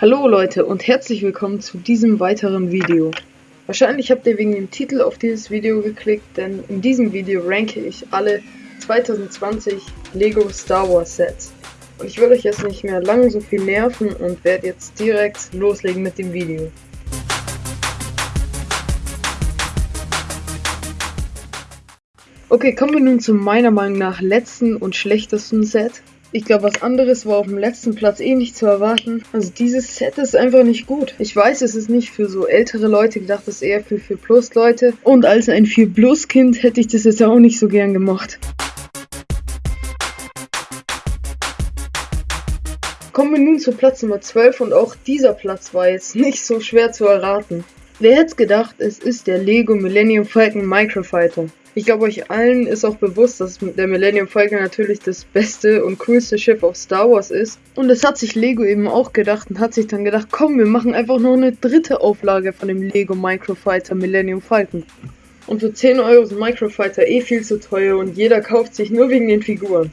Hallo Leute und herzlich willkommen zu diesem weiteren Video. Wahrscheinlich habt ihr wegen dem Titel auf dieses Video geklickt, denn in diesem Video ranke ich alle 2020 Lego Star Wars Sets. Und ich will euch jetzt nicht mehr lange so viel nerven und werde jetzt direkt loslegen mit dem Video. Okay, kommen wir nun zum meiner Meinung nach letzten und schlechtesten Set. Ich glaube, was anderes war auf dem letzten Platz eh nicht zu erwarten. Also dieses Set ist einfach nicht gut. Ich weiß, es ist nicht für so ältere Leute gedacht, es ist eher für 4 Plus Leute. Und als ein 4 Plus Kind hätte ich das jetzt auch nicht so gern gemacht. Kommen wir nun zu Platz Nummer 12 und auch dieser Platz war jetzt nicht so schwer zu erraten. Wer hätte gedacht, es ist der Lego Millennium Falcon Microfighter. Ich glaube, euch allen ist auch bewusst, dass der Millennium Falcon natürlich das beste und coolste Schiff auf Star Wars ist. Und das hat sich Lego eben auch gedacht und hat sich dann gedacht, komm, wir machen einfach noch eine dritte Auflage von dem Lego Microfighter Millennium Falcon. Und für 10 Euro ist Microfighter eh viel zu teuer und jeder kauft sich nur wegen den Figuren.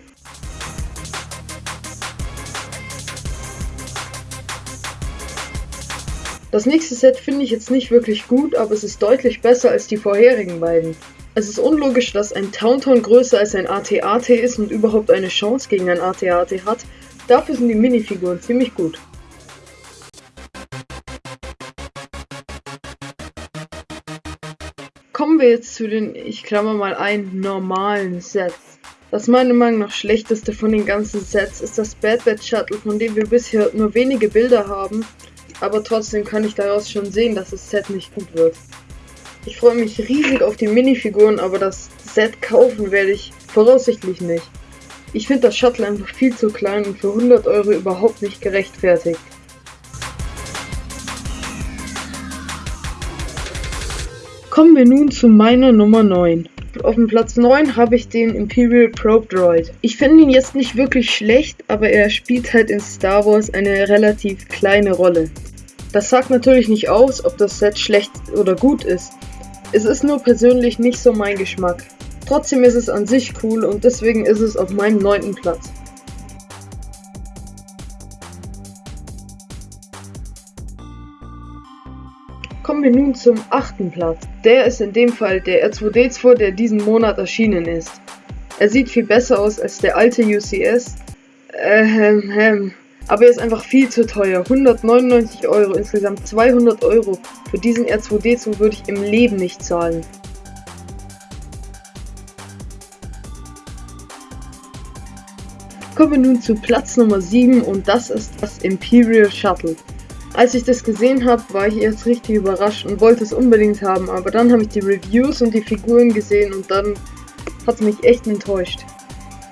Das nächste Set finde ich jetzt nicht wirklich gut, aber es ist deutlich besser als die vorherigen beiden. Es ist unlogisch, dass ein Tauntaun größer als ein AT-AT ist und überhaupt eine Chance gegen ein AT-AT hat. Dafür sind die Minifiguren ziemlich gut. Kommen wir jetzt zu den, ich klammer mal ein, normalen Sets. Das meiner Meinung nach schlechteste von den ganzen Sets ist das Bad Bad Shuttle, von dem wir bisher nur wenige Bilder haben, aber trotzdem kann ich daraus schon sehen, dass das Set nicht gut wird. Ich freue mich riesig auf die Minifiguren, aber das Set kaufen werde ich voraussichtlich nicht. Ich finde das Shuttle einfach viel zu klein und für 100 Euro überhaupt nicht gerechtfertigt. Kommen wir nun zu meiner Nummer 9. Auf dem Platz 9 habe ich den Imperial Probe Droid. Ich finde ihn jetzt nicht wirklich schlecht, aber er spielt halt in Star Wars eine relativ kleine Rolle. Das sagt natürlich nicht aus, ob das Set schlecht oder gut ist. Es ist nur persönlich nicht so mein Geschmack. Trotzdem ist es an sich cool und deswegen ist es auf meinem neunten Platz. Kommen wir nun zum achten Platz. Der ist in dem Fall der R2D2, der diesen Monat erschienen ist. Er sieht viel besser aus als der alte UCS. Ähm, ähm, aber er ist einfach viel zu teuer. 199 Euro, insgesamt 200 Euro. Für diesen R2D2 würde ich im Leben nicht zahlen. Kommen wir nun zu Platz Nummer 7 und das ist das Imperial Shuttle. Als ich das gesehen habe, war ich erst richtig überrascht und wollte es unbedingt haben, aber dann habe ich die Reviews und die Figuren gesehen und dann hat es mich echt enttäuscht.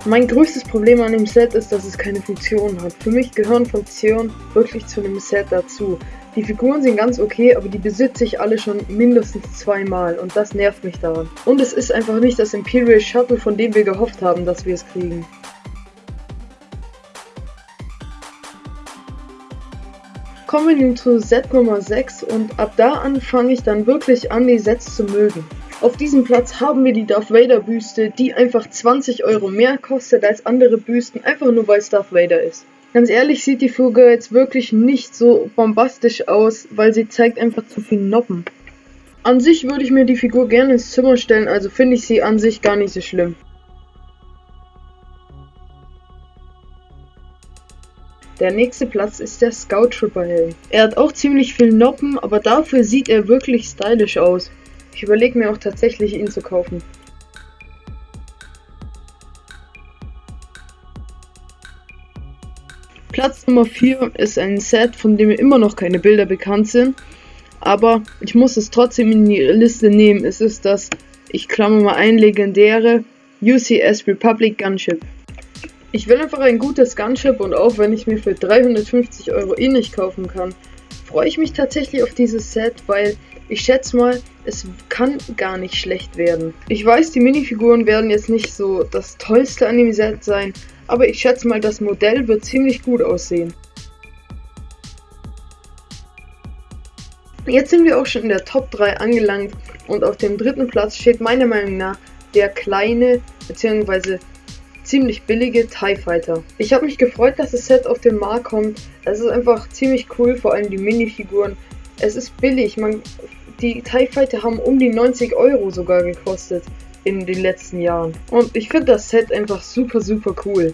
Mein größtes Problem an dem Set ist, dass es keine Funktion hat. Für mich gehören Funktionen wirklich zu einem Set dazu. Die Figuren sind ganz okay, aber die besitze ich alle schon mindestens zweimal und das nervt mich daran. Und es ist einfach nicht das Imperial Shuttle, von dem wir gehofft haben, dass wir es kriegen. Kommen wir nun zu Set Nummer 6 und ab da an fange ich dann wirklich an, die Sets zu mögen. Auf diesem Platz haben wir die Darth Vader Büste, die einfach 20 Euro mehr kostet als andere Büsten, einfach nur weil es Darth Vader ist. Ganz ehrlich sieht die Figur jetzt wirklich nicht so bombastisch aus, weil sie zeigt einfach zu viel Noppen. An sich würde ich mir die Figur gerne ins Zimmer stellen, also finde ich sie an sich gar nicht so schlimm. Der nächste Platz ist der Scout Trooper Helm. Er hat auch ziemlich viel Noppen, aber dafür sieht er wirklich stylisch aus. Ich überlege mir auch tatsächlich, ihn zu kaufen. Platz Nummer 4 ist ein Set, von dem immer noch keine Bilder bekannt sind. Aber ich muss es trotzdem in die Liste nehmen. Es ist das, ich klammer mal ein, legendäre UCS Republic Gunship. Ich will einfach ein gutes Gunship und auch wenn ich mir für 350 Euro eh nicht kaufen kann, freue ich mich tatsächlich auf dieses Set, weil ich schätze mal, es kann gar nicht schlecht werden. Ich weiß, die Minifiguren werden jetzt nicht so das tollste an dem Set sein, aber ich schätze mal, das Modell wird ziemlich gut aussehen. Jetzt sind wir auch schon in der Top 3 angelangt und auf dem dritten Platz steht meiner Meinung nach der kleine bzw. ziemlich billige TIE Fighter. Ich habe mich gefreut, dass das Set auf den Markt kommt. Es ist einfach ziemlich cool, vor allem die Minifiguren. Es ist billig, man, die TIE Fighter haben um die 90 Euro sogar gekostet in den letzten Jahren. Und ich finde das Set einfach super, super cool.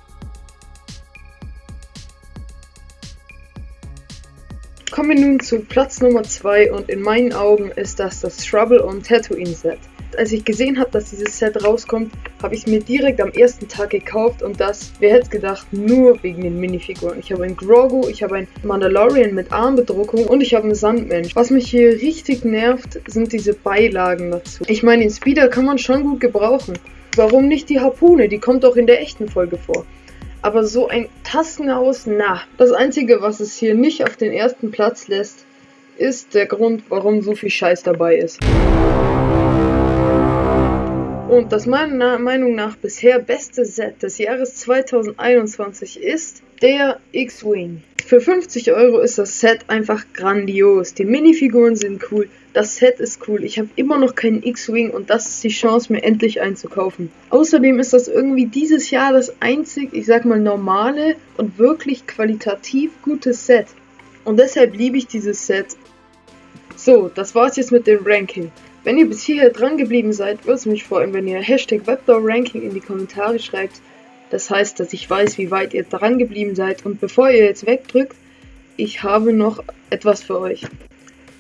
Kommen wir nun zu Platz Nummer 2 und in meinen Augen ist das das Trouble on Tatooine Set. Als ich gesehen habe, dass dieses Set rauskommt, habe ich es mir direkt am ersten Tag gekauft und das, wer hätte gedacht, nur wegen den Minifiguren. Ich habe einen Grogu, ich habe einen Mandalorian mit Armbedruckung und ich habe einen Sandmensch. Was mich hier richtig nervt, sind diese Beilagen dazu. Ich meine, den Speeder kann man schon gut gebrauchen. Warum nicht die Harpune? Die kommt auch in der echten Folge vor. Aber so ein Taskenhaus, na. Das Einzige, was es hier nicht auf den ersten Platz lässt, ist der Grund, warum so viel Scheiß dabei ist. Und das meiner Meinung nach bisher beste Set des Jahres 2021 ist der X-Wing. Für 50 Euro ist das Set einfach grandios. Die Minifiguren sind cool, das Set ist cool. Ich habe immer noch keinen X-Wing und das ist die Chance, mir endlich einzukaufen. Außerdem ist das irgendwie dieses Jahr das einzig, ich sag mal, normale und wirklich qualitativ gute Set. Und deshalb liebe ich dieses Set. So, das war's jetzt mit dem Ranking. Wenn ihr bis hierher dran geblieben seid, würde es mich freuen, wenn ihr Hashtag WebDoorRanking in die Kommentare schreibt. Das heißt, dass ich weiß, wie weit ihr dran geblieben seid. Und bevor ihr jetzt wegdrückt, ich habe noch etwas für euch.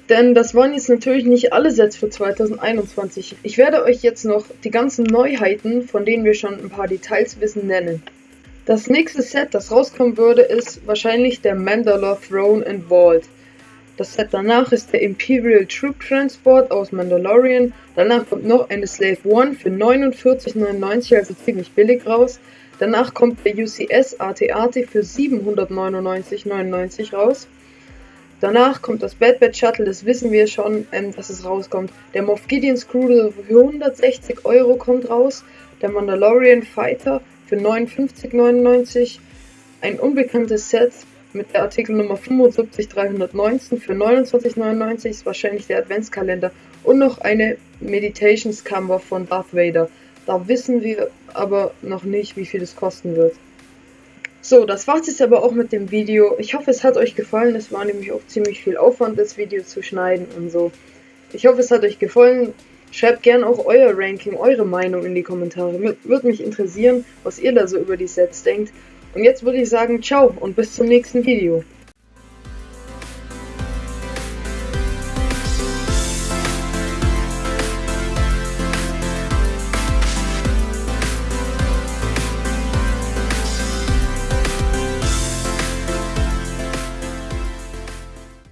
Denn das waren jetzt natürlich nicht alle Sets für 2021. Ich werde euch jetzt noch die ganzen Neuheiten, von denen wir schon ein paar Details wissen, nennen. Das nächste Set, das rauskommen würde, ist wahrscheinlich der Mandalore Throne and Vault. Das Set danach ist der Imperial Troop Transport aus Mandalorian. Danach kommt noch eine Slave One für 49,99, also ziemlich billig raus. Danach kommt der UCS AT-AT für 799,99 raus. Danach kommt das Bad Bad Shuttle, das wissen wir schon, ähm, dass es rauskommt. Der Moff Gideon's Cruiser für 160 Euro kommt raus. Der Mandalorian Fighter für 59,99. Ein unbekanntes Set mit der Artikelnummer 75319 für 29,99 ist wahrscheinlich der Adventskalender. Und noch eine Meditations Camera von Darth Vader. Da wissen wir aber noch nicht, wie viel es kosten wird. So, das war's jetzt aber auch mit dem Video. Ich hoffe, es hat euch gefallen. Es war nämlich auch ziemlich viel Aufwand, das Video zu schneiden und so. Ich hoffe, es hat euch gefallen. Schreibt gerne auch euer Ranking, eure Meinung in die Kommentare. Würde mich interessieren, was ihr da so über die Sets denkt. Und jetzt würde ich sagen, ciao und bis zum nächsten Video.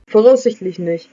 Voraussichtlich nicht.